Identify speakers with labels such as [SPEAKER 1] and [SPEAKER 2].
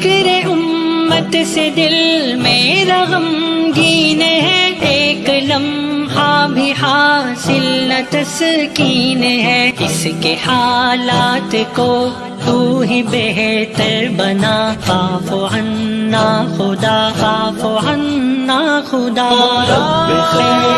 [SPEAKER 1] فکر امت سے دل میرا غمگین ہے، ایک لمحہ بھی حاصل نہ تسکین ہے۔ اس کے حالات کو تو ہی بہتر بنا۔ خاف عنا خدا خاف عنا خدا۔ رب خیر۔